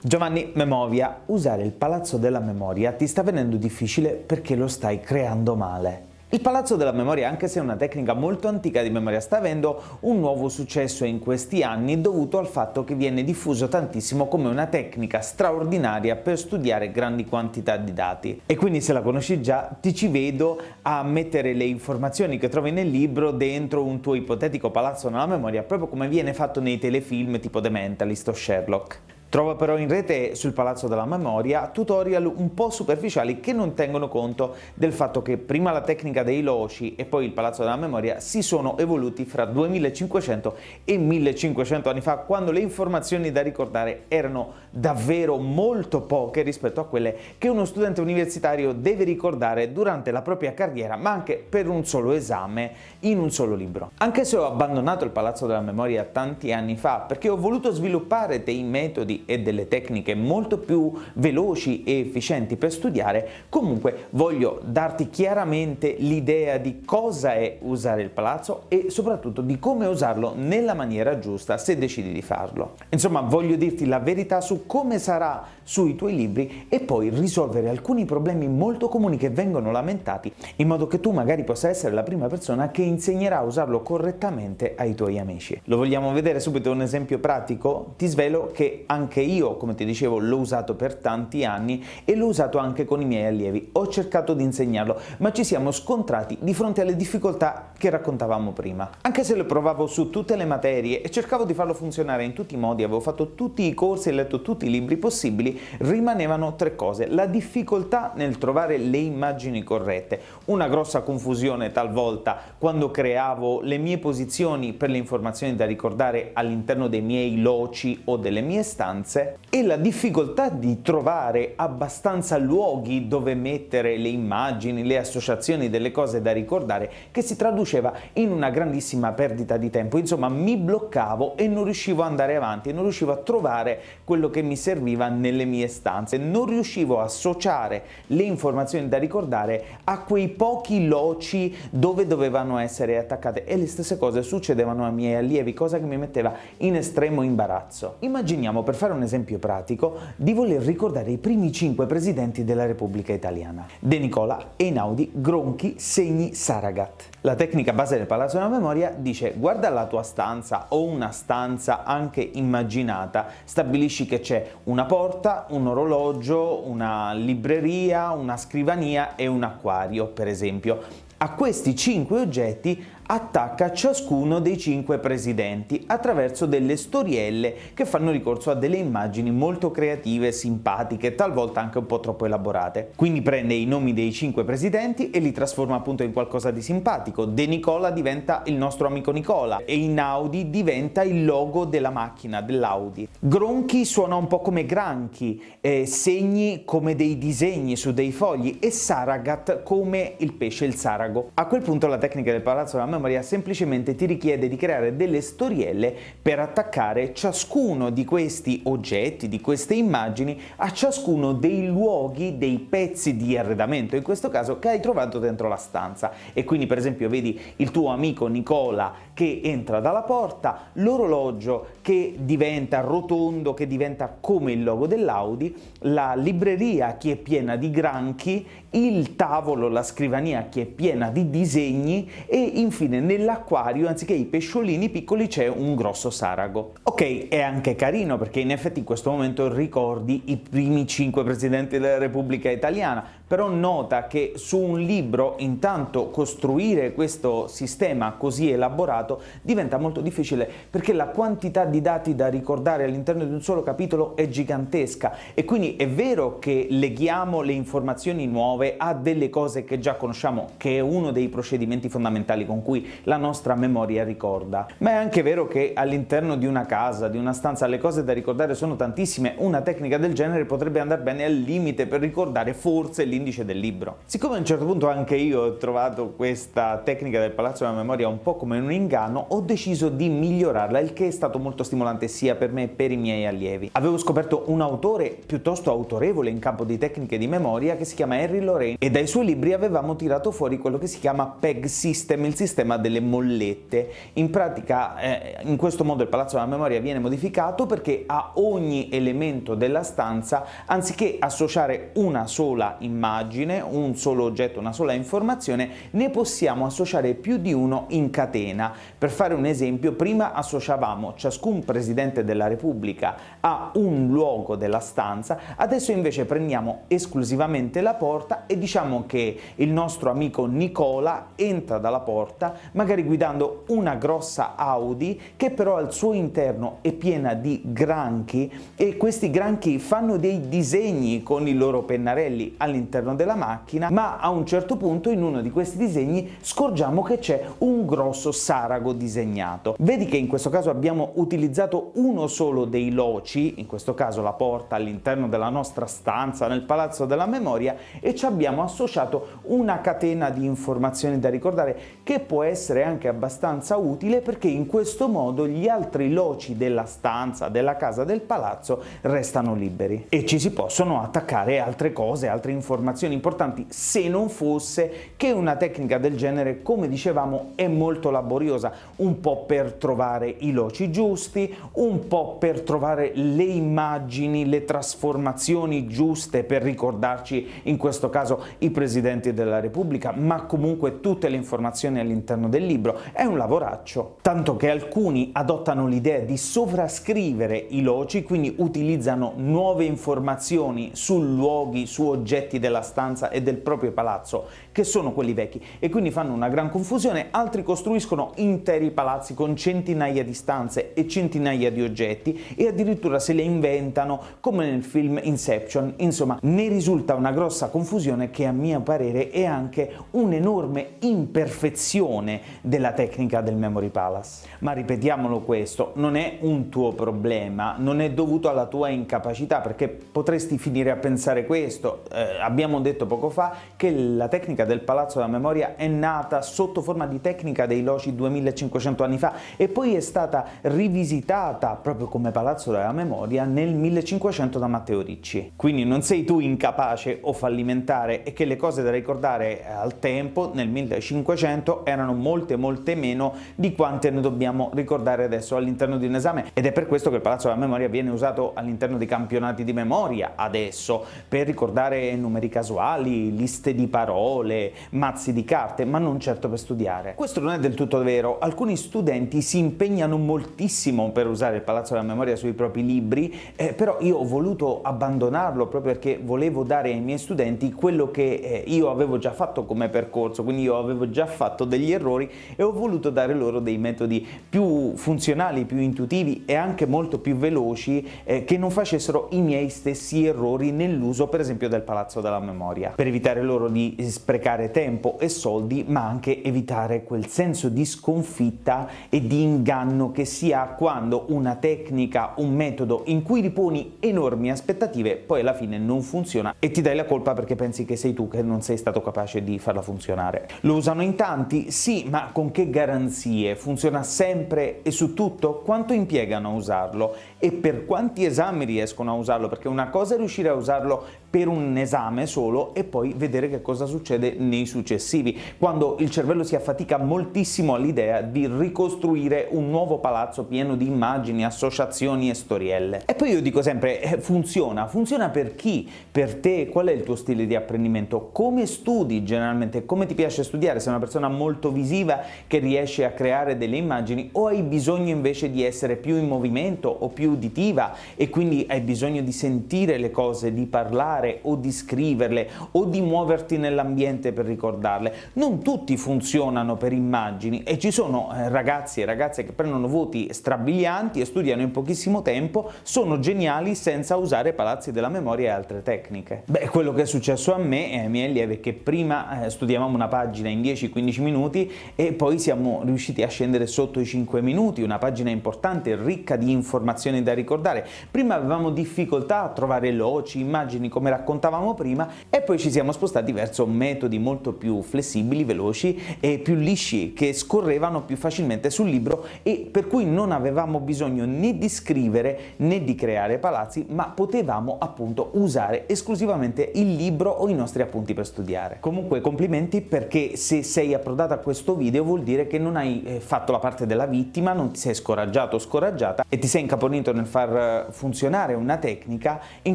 Giovanni Memovia, usare il palazzo della memoria ti sta venendo difficile perché lo stai creando male. Il palazzo della memoria, anche se è una tecnica molto antica di memoria, sta avendo un nuovo successo in questi anni dovuto al fatto che viene diffuso tantissimo come una tecnica straordinaria per studiare grandi quantità di dati. E quindi se la conosci già ti ci vedo a mettere le informazioni che trovi nel libro dentro un tuo ipotetico palazzo nella memoria, proprio come viene fatto nei telefilm tipo The Mentalist o Sherlock. Trova però in rete sul Palazzo della Memoria tutorial un po' superficiali che non tengono conto del fatto che prima la tecnica dei loci e poi il Palazzo della Memoria si sono evoluti fra 2500 e 1500 anni fa quando le informazioni da ricordare erano davvero molto poche rispetto a quelle che uno studente universitario deve ricordare durante la propria carriera ma anche per un solo esame in un solo libro. Anche se ho abbandonato il Palazzo della Memoria tanti anni fa perché ho voluto sviluppare dei metodi e delle tecniche molto più veloci e efficienti per studiare, comunque voglio darti chiaramente l'idea di cosa è usare il palazzo e soprattutto di come usarlo nella maniera giusta se decidi di farlo. Insomma, voglio dirti la verità su come sarà sui tuoi libri e poi risolvere alcuni problemi molto comuni che vengono lamentati in modo che tu magari possa essere la prima persona che insegnerà a usarlo correttamente ai tuoi amici. Lo vogliamo vedere subito un esempio pratico? Ti svelo che anche anche io, come ti dicevo, l'ho usato per tanti anni e l'ho usato anche con i miei allievi. Ho cercato di insegnarlo, ma ci siamo scontrati di fronte alle difficoltà che raccontavamo prima. Anche se lo provavo su tutte le materie e cercavo di farlo funzionare in tutti i modi, avevo fatto tutti i corsi e letto tutti i libri possibili, rimanevano tre cose. La difficoltà nel trovare le immagini corrette, una grossa confusione talvolta quando creavo le mie posizioni per le informazioni da ricordare all'interno dei miei loci o delle mie stanze, stanze e la difficoltà di trovare abbastanza luoghi dove mettere le immagini, le associazioni delle cose da ricordare che si traduceva in una grandissima perdita di tempo. Insomma, mi bloccavo e non riuscivo ad andare avanti, non riuscivo a trovare quello che mi serviva nelle mie stanze, non riuscivo a associare le informazioni da ricordare a quei pochi loci dove dovevano essere attaccate e le stesse cose succedevano ai miei allievi, cosa che mi metteva in estremo imbarazzo. Immaginiamo per fare fare un esempio pratico, di voler ricordare i primi cinque presidenti della Repubblica Italiana. De Nicola, Einaudi, Gronchi, Segni, Saragat. La tecnica base del Palazzo della Memoria dice guarda la tua stanza o una stanza anche immaginata, stabilisci che c'è una porta, un orologio, una libreria, una scrivania e un acquario per esempio. A questi cinque oggetti attacca ciascuno dei cinque presidenti attraverso delle storielle che fanno ricorso a delle immagini molto creative, simpatiche, talvolta anche un po' troppo elaborate. Quindi prende i nomi dei cinque presidenti e li trasforma appunto in qualcosa di simpatico. De Nicola diventa il nostro amico Nicola e in Audi diventa il logo della macchina, dell'Audi. Gronchi suona un po' come granchi, eh, segni come dei disegni su dei fogli e Saragat come il pesce, il sarago. A quel punto la tecnica del palazzo della memoria semplicemente ti richiede di creare delle storielle per attaccare ciascuno di questi oggetti, di queste immagini, a ciascuno dei luoghi, dei pezzi di arredamento, in questo caso che hai trovato dentro la stanza. E quindi per esempio vedi il tuo amico Nicola che entra dalla porta, l'orologio che diventa rotondo, che diventa come il logo dell'Audi, la libreria che è piena di granchi, il tavolo, la scrivania che è piena di disegni e infine nell'acquario anziché i pesciolini piccoli c'è un grosso sarago. Ok, è anche carino perché in effetti in questo momento ricordi i primi cinque presidenti della Repubblica Italiana, però nota che su un libro intanto costruire questo sistema così elaborato diventa molto difficile perché la quantità di dati da ricordare all'interno di un solo capitolo è gigantesca e quindi è vero che leghiamo le informazioni nuove a delle cose che già conosciamo, che è uno dei procedimenti fondamentali con cui la nostra memoria ricorda. Ma è anche vero che all'interno di una casa, di una stanza, le cose da ricordare sono tantissime, una tecnica del genere potrebbe andare bene al limite per ricordare forse l'indice del libro. Siccome a un certo punto anche io ho trovato questa tecnica del palazzo della memoria un po' come un inganno, ho deciso di migliorarla, il che è stato molto stimolante sia per me che per i miei allievi. Avevo scoperto un autore piuttosto autorevole in campo di tecniche di memoria che si chiama Henry Lorraine e dai suoi libri avevamo tirato fuori quello che si chiama PEG System, il sistema delle mollette. In pratica eh, in questo modo il palazzo della memoria viene modificato perché a ogni elemento della stanza anziché associare una sola immagine, un solo oggetto, una sola informazione, ne possiamo associare più di uno in catena. Per fare un esempio, prima associavamo ciascun Presidente della Repubblica a un luogo della stanza, adesso invece prendiamo esclusivamente la porta e diciamo che il nostro amico Nicola entra dalla porta, magari guidando una grossa Audi che però al suo interno è piena di granchi e questi granchi fanno dei disegni con i loro pennarelli all'interno della macchina, ma a un certo punto in uno di questi disegni scorgiamo che c'è un grosso sarago disegnato. Vedi che in questo caso abbiamo utilizzato uno solo dei loci, in questo caso la porta all'interno della nostra stanza nel Palazzo della Memoria, e ci abbiamo associato una catena di informazioni da ricordare che può essere anche abbastanza utile perché in questo modo gli altri loci della stanza, della casa del palazzo restano liberi e ci si possono attaccare altre cose, altre informazioni importanti se non fosse che una tecnica del genere, come dicevamo, è molto laboriosa, un po' per trovare i loci giusti, un po' per trovare le immagini, le trasformazioni giuste per ricordarci in questo caso i presidenti della Repubblica, ma comunque tutte le informazioni all'interno del libro. È un lavoraccio, tanto che alcuni adottano l'idea di sovrascrivere i loci, quindi utilizzano nuove informazioni su luoghi, su oggetti della stanza e del proprio palazzo, che sono quelli vecchi, e quindi fanno una gran confusione, altri costruiscono interi palazzi con centinaia di stanze e centinaia di oggetti e addirittura se le inventano come nel film Inception, insomma ne risulta una grossa confusione che a mio parere è anche un'enorme imperfezione della tecnica del Memory Palace. Ma ripetiamolo questo, non è un tuo problema, non è dovuto alla tua incapacità, perché potresti finire a pensare questo. Eh, abbiamo detto poco fa che la tecnica del Palazzo della Memoria è nata sotto forma di tecnica dei Loci 2500 anni fa e poi è stata rivisitata proprio come Palazzo della Memoria nel 1500 da Matteo Ricci. Quindi non sei tu incapace o fallimentare e che le cose da ricordare al tempo, nel 1500, erano molte molte meno di quante ne dobbiamo ricordare adesso all'interno di un esame ed è per questo che il Palazzo della Memoria viene usato all'interno dei campionati di memoria adesso per ricordare numeri casuali, liste di parole, mazzi di carte, ma non certo per studiare. Questo non è del tutto vero, alcuni studenti si impegnano moltissimo per usare il Palazzo della Memoria sui propri libri, eh, però io ho voluto abbandonarlo proprio perché volevo dare ai miei studenti quello che eh, io avevo già fatto come percorso, quindi io avevo già fatto degli errori e ho voluto dare loro dei metodi più funzionali, più intuitivi e anche molto più veloci eh, che non facessero i miei stessi errori nell'uso per esempio del Palazzo della Memoria, per evitare loro di sprecare tempo e soldi ma anche evitare quel senso di sconfitta e di inganno che si ha quando una tecnica, un metodo in cui riponi enormi aspettative poi alla fine non funziona e ti dai la colpa perché pensi che sei tu che non sei stato capace di farla funzionare. Lo usano in tanti? Sì, ma con che garanzie? Funziona sempre e su tutto? Quanto impiegano a usarlo? E per quanti esami riescono a usarlo? Perché una cosa è riuscire a usarlo per un esame solo e poi vedere che cosa succede nei successivi, quando il cervello si affatica moltissimo all'idea di ricostruire un nuovo palazzo pieno di immagini, associazioni e storielle. E poi io dico sempre, eh, funziona, funziona per chi? Per te? Qual è il tuo stile di apprendimento? Come studi generalmente? Come ti piace studiare? Sei una persona molto visiva che riesce a creare delle immagini o hai bisogno invece di essere più in movimento o più uditiva e quindi hai bisogno di sentire le cose, di parlare parlare o di scriverle o di muoverti nell'ambiente per ricordarle. Non tutti funzionano per immagini e ci sono eh, ragazzi e ragazze che prendono voti strabilianti e studiano in pochissimo tempo, sono geniali senza usare palazzi della memoria e altre tecniche. Beh, quello che è successo a me e ai miei allievi è che prima eh, studiavamo una pagina in 10-15 minuti e poi siamo riusciti a scendere sotto i 5 minuti, una pagina importante, ricca di informazioni da ricordare. Prima avevamo difficoltà a trovare loci, immagini come come raccontavamo prima, e poi ci siamo spostati verso metodi molto più flessibili, veloci e più lisci, che scorrevano più facilmente sul libro e per cui non avevamo bisogno né di scrivere né di creare palazzi, ma potevamo appunto usare esclusivamente il libro o i nostri appunti per studiare. Comunque complimenti perché se sei approdato a questo video vuol dire che non hai eh, fatto la parte della vittima, non ti sei scoraggiato o scoraggiata e ti sei incaponito nel far eh, funzionare una tecnica in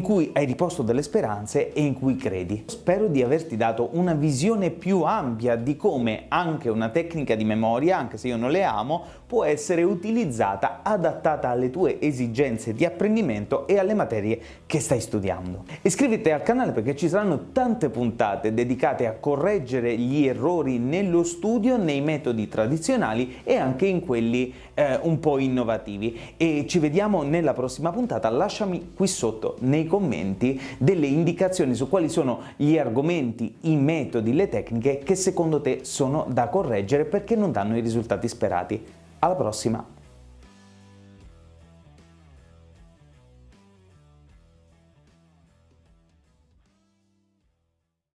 cui hai riposto delle speranze e in cui credi. Spero di averti dato una visione più ampia di come anche una tecnica di memoria, anche se io non le amo, può essere utilizzata adattata alle tue esigenze di apprendimento e alle materie che stai studiando. Iscriviti al canale perché ci saranno tante puntate dedicate a correggere gli errori nello studio, nei metodi tradizionali e anche in quelli eh, un po' innovativi. E ci vediamo nella prossima puntata. Lasciami qui sotto nei commenti delle indicazioni su quali sono gli argomenti, i metodi, le tecniche che secondo te sono da correggere perché non danno i risultati sperati. Alla prossima!